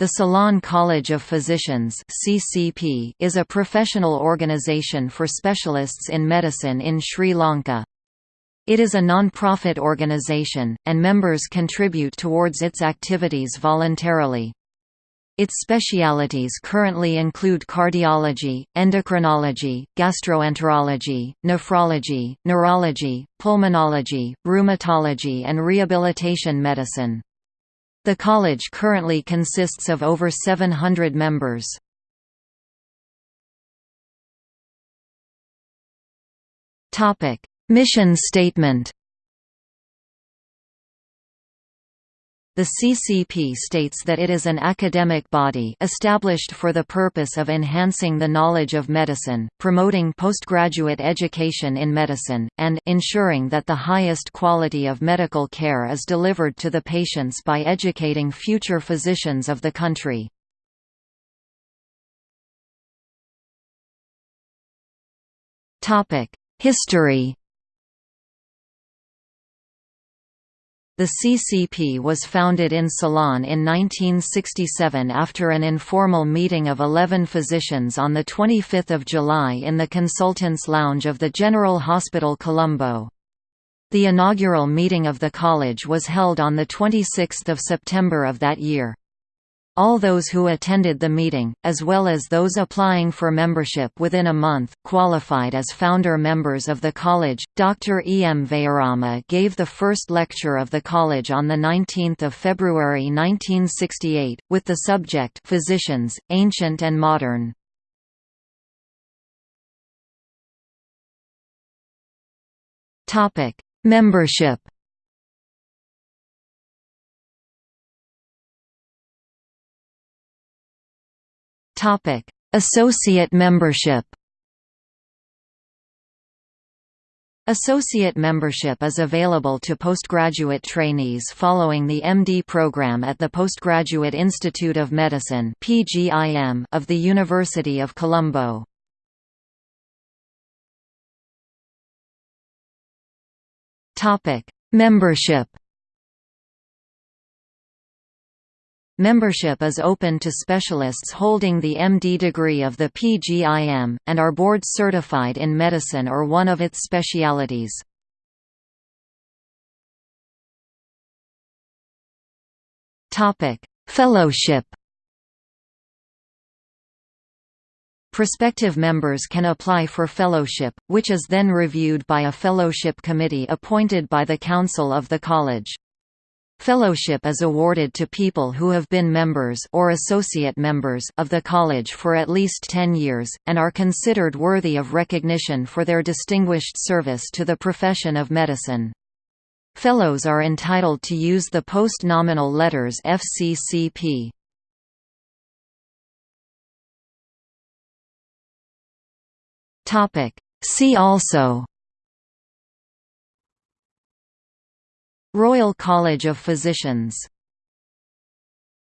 The Ceylon College of Physicians (CCP) is a professional organization for specialists in medicine in Sri Lanka. It is a non-profit organization, and members contribute towards its activities voluntarily. Its specialities currently include cardiology, endocrinology, gastroenterology, nephrology, neurology, pulmonology, rheumatology and rehabilitation medicine. The college currently consists of over 700 members. Mission statement The CCP states that it is an academic body established for the purpose of enhancing the knowledge of medicine, promoting postgraduate education in medicine, and ensuring that the highest quality of medical care is delivered to the patients by educating future physicians of the country. History The CCP was founded in Ceylon in 1967 after an informal meeting of 11 physicians on 25 July in the Consultants' Lounge of the General Hospital Colombo. The inaugural meeting of the college was held on 26 September of that year. All those who attended the meeting, as well as those applying for membership within a month, qualified as founder members of the college. Dr. E. M. Wijerama gave the first lecture of the college on 19 February 1968, with the subject Physicians, Ancient and Modern. Membership Topic: Associate membership. Associate membership is available to postgraduate trainees following the MD program at the Postgraduate Institute of Medicine (PGIM) of the University of Colombo. Topic: Membership Membership is open to specialists holding the MD degree of the PGIM, and are board certified in medicine or one of its specialities. Fellowship Prospective members can apply for fellowship, which is then reviewed by a fellowship committee appointed by the Council of the College. Fellowship is awarded to people who have been members or associate members of the college for at least 10 years, and are considered worthy of recognition for their distinguished service to the profession of medicine. Fellows are entitled to use the post-nominal letters FCCP. See also Royal College of Physicians